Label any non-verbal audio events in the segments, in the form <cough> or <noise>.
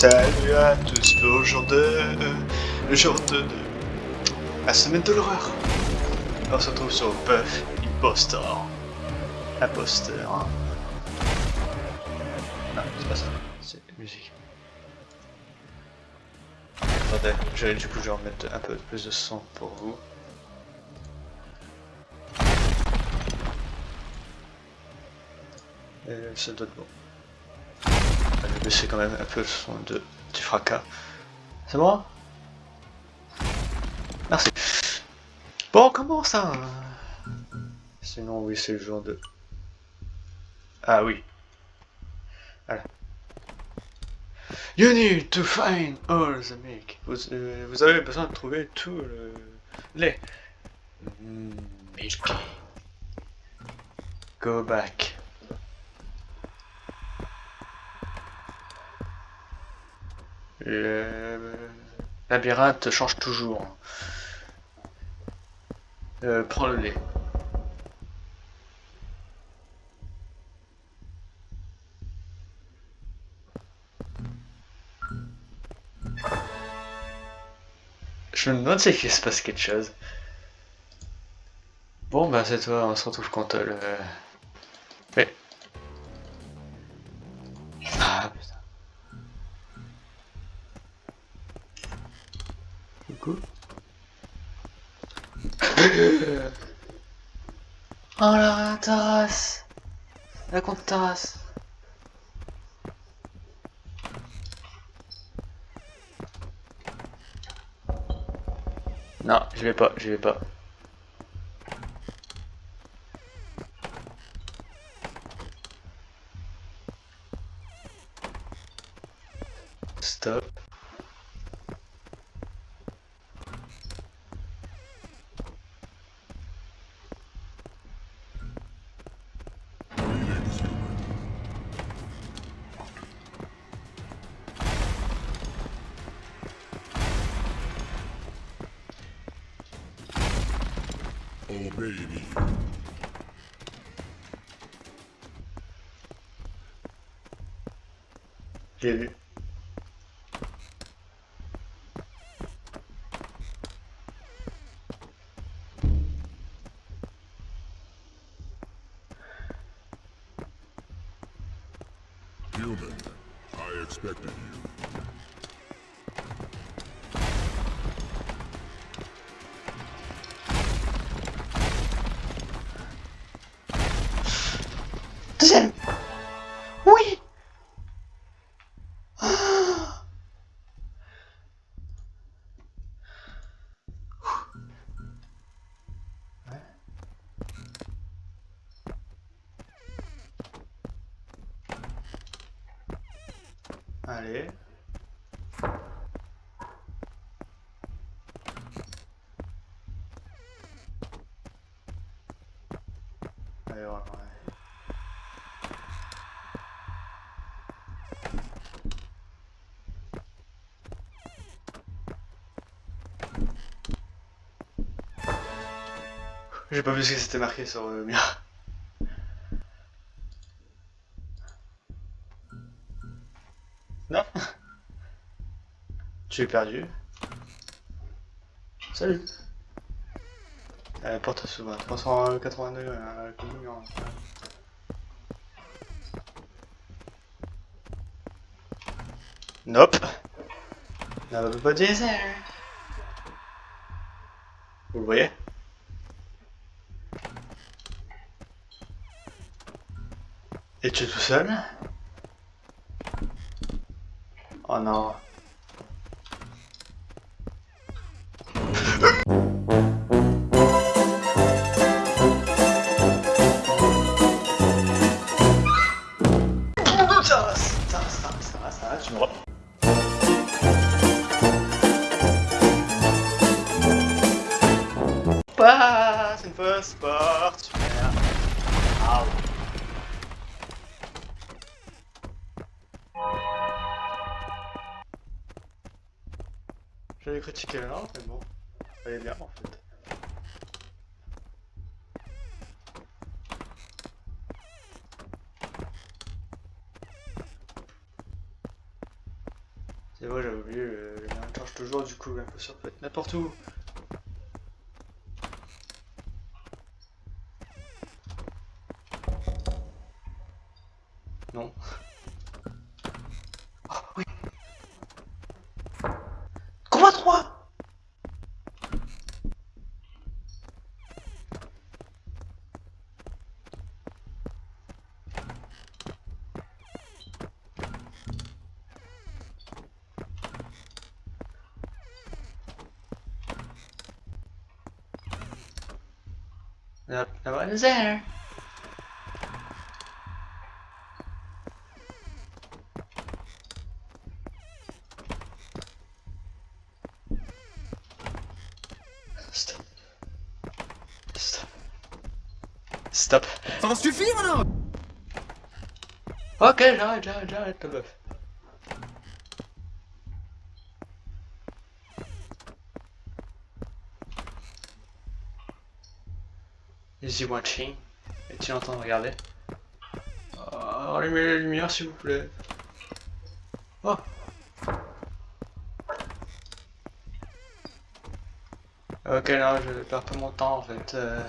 Salut à tous le jour de... le jour de... la semaine de l'horreur. On se retrouve sur Buff Impostor. Imposteur. Hein. Non, c'est pas ça. C'est musique. Attendez, je vais du coup je vais remettre un peu plus de son pour vous. Et ça doit être bon. Vais baisser quand même un peu le son de, du fracas. C'est bon Merci. Bon, comment ça? Sinon, oui, c'est le jour de... Ah oui. Voilà. You need to find all the milk. Vous, euh, avez besoin de trouver tout le lait. Mm, milk. Go back. Le labyrinthe change toujours. Euh, prends le lait. Je me demande si il se passe quelque chose. Bon bah c'est toi, on se retrouve quand le... oh la terrasse La compte terrasse Non, je vais pas, je vais pas. Oh baby. J'ai vu. Oui. Allez, voilà, ouais. J'ai pas vu ce que c'était marqué sur le mur. Non Tu es perdu. Salut euh, Porte s'ouvre à 380 degrés, hein, comme le mur, hein. Nope Nobody there Vous le voyez? Es-tu tout seul? Oh non. J'avais critiqué là, mais bon, elle est bien en fait. C'est vrai, j'avais oublié, le, le charge toujours, du coup, un peu ça peut être n'importe où. No, no one is there. Stop. Stop. Stop. Ça va suffire alors Ok, j'arrête, j'arrête, j'arrête, he watching? Est-il en train de regarder? Oh, allumez la lumière s'il vous plaît. Oh! Ok, non, je perds pas mon temps en fait. euh.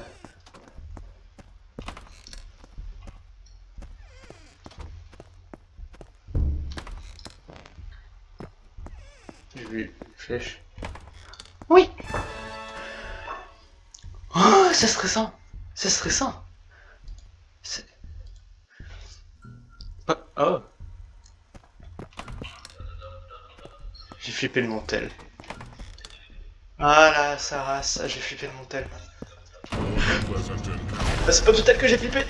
J'ai vu une flèche. Oui! Oh, c'est stressant! C'est stressant! C'est. Oh! J'ai flippé le montel. Ah là, ça race, j'ai flippé le montel. Pleasant encounter. Ah, c'est pas tout tel que j'ai flippé!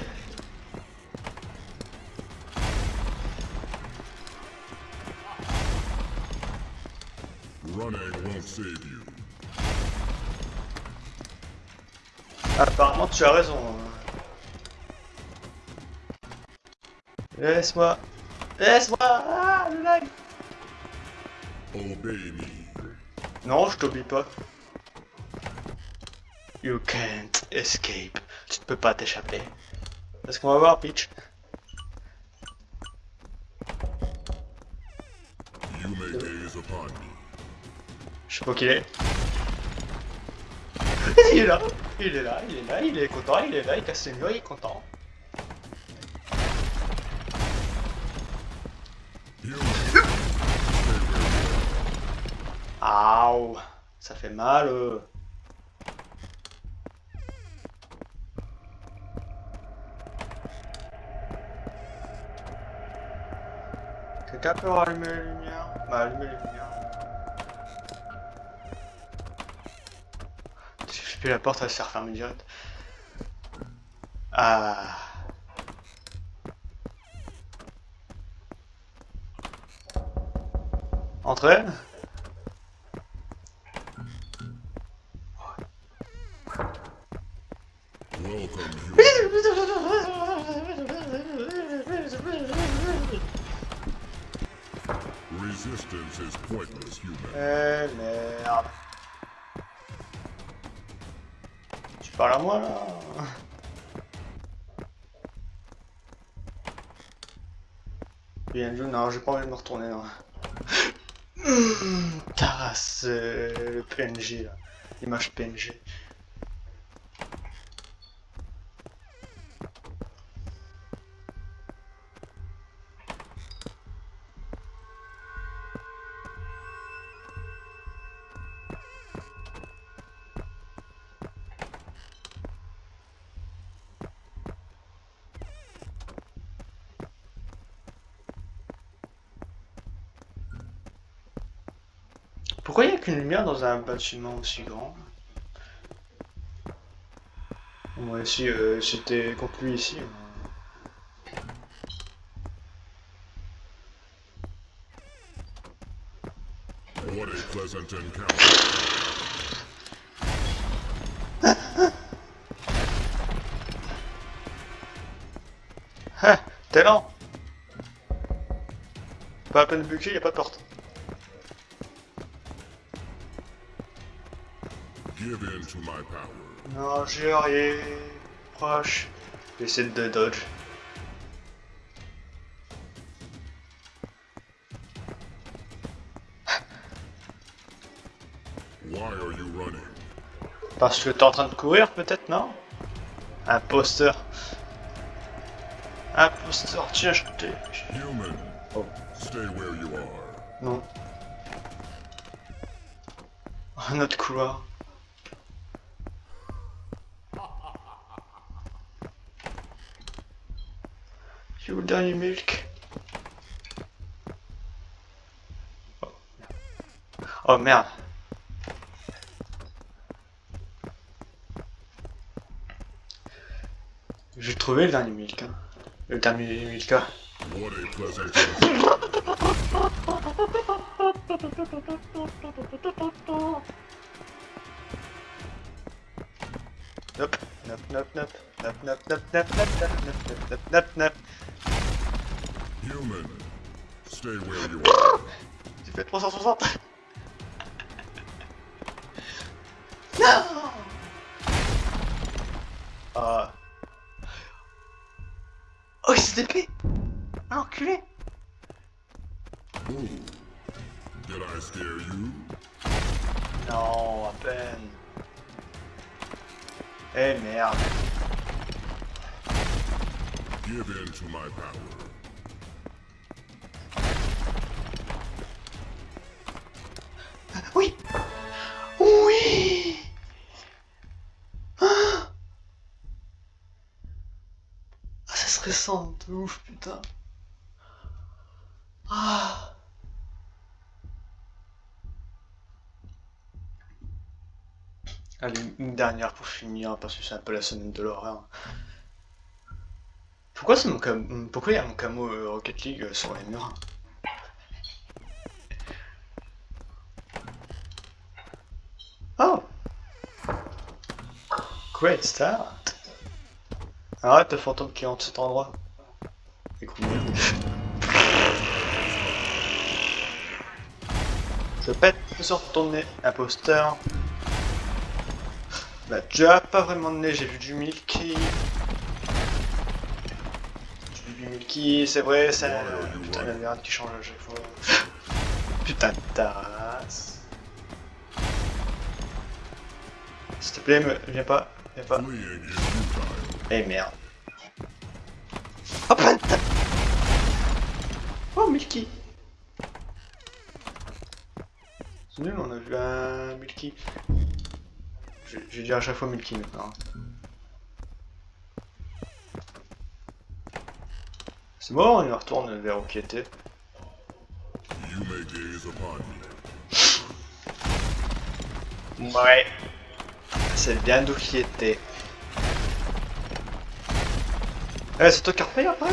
Apparemment, tu as raison. hein. Laisse-moi. Laisse-moi. Ah, le lag. Obey me. Non, je t'oublie pas. You can't escape. Tu ne peux pas t'échapper. Est-ce qu'on va voir, Peach You may gaze upon me. Je sais pas qui il est. <laughs> il est là. Il est là, il est là, il est content, il est là, il casse les murs, il est content. Aouh. Ça fait mal. euh. Quelqu'un peut rallumer les lumières Bah, allumer les lumières. Fais la porte, elle se refermer direct. Ah. Entrez Bien joué, non, j'ai pas envie de me retourner. Hum, Taras, euh, le PNG. L'image PNG. Pourquoi il n'y a qu'une lumière dans un bâtiment aussi grand Moi si euh, c'était contre lui ici. What a pleasant encounter. Ah, t'es lent Pas à peine buqué, y a pas de porte. Give in to my power. Non, j'ai rien. Proche. J'essaie de dodge. Why are you running? Parce que t'es en train de courir, peut-être, non? Imposteur. Imposteur, tiens, je t'ai... Human, Oh, stay where you are. non. Un autre couloir. Où le dernier milk Oh. Merde. J'ai trouvé le dernier milk. hein. Le dernier milk. hein. Human, stay where you are. J'ai fait 360. non. Ah. Oh, il s'est dépêché. Ah, enculé. Ooh. Did I scare you? Non, à peine. Eh merde. Give in to my power. Oui Oui Ah Ah, ça serait sans de ouf, putain. Ah Allez, une dernière pour finir, parce que c'est un peu la semaine de l'horreur. Pourquoi c'est mon cam... Pourquoi il y a mon camo euh, Rocket League euh, sur les murs? Oh Great start Arrête le fantôme qui hante cet endroit. Écoute Je pète sur ton nez, imposteur. Bah tu as pas vraiment de nez, j'ai vu du Milky. J'ai vu du Milky, c'est vrai, c'est... Putain la merde qui change à chaque fois. <laughs> Putain de tasse. S'il te plaît, me... viens pas, viens pas. Eh merde. Oh ta- Oh Milky C'est nul, on a vu un Milky. J'ai j'ai dit à chaque fois Milky maintenant. C'est bon, il retourne vers où qui était. Ouais. C'est bien d'où qui était. Eh, c'est toi qui repayes après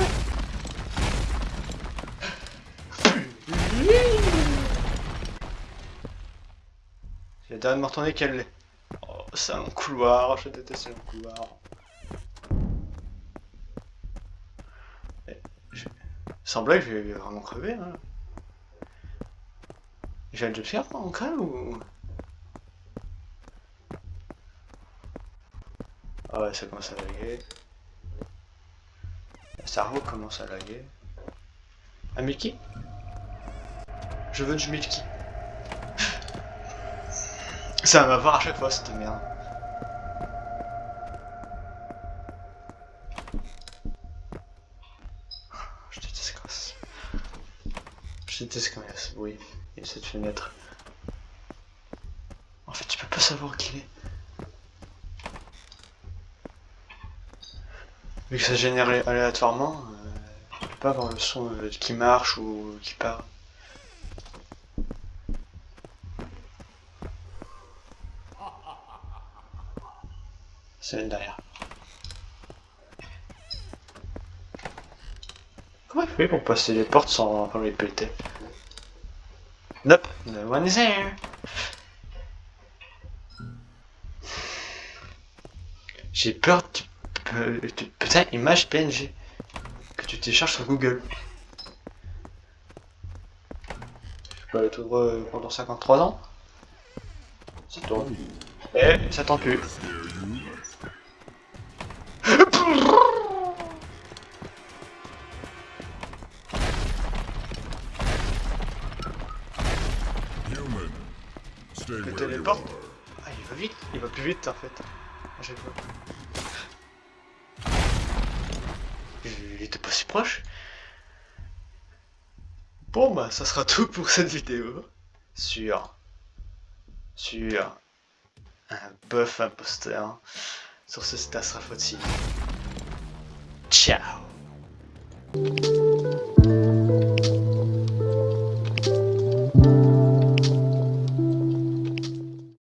J'ai le dernier de me retourner qu'elle l'est. C'est un couloir, je déteste le couloir. Blague, je vais vraiment crever. Hein. J'ai un jumpscare on crève ou... Ah ouais, ça commence à laguer. Le cerveau commence à laguer. Un Milky? Je veux du Milky. Ça va m'avoir à chaque fois cette merde. Je déteste quand ça. Je déteste quand il y a ce bruit et cette fenêtre. En fait, tu peux pas savoir qui il est. Vu que ça génère aléatoirement, euh, tu peux pas avoir le son euh, qui marche ou qui part. C'est une derrière. Comment il fait pour passer les portes sans, les péter? Nope, no one is here. J'ai peur du Pe- tu- Putain, image PNG que tu télécharges sur Google. Je peux aller tout droit pendant 53 ans Ça tourne. Eh, ça tend plus. Va plus vite en fait. Fois. Il était pas si proche. Bon bah, ça sera tout pour cette vidéo. Sur... Sur... Un buff imposteur. Sur ce, c'était Asrafoti. Ciao